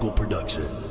Uncle production.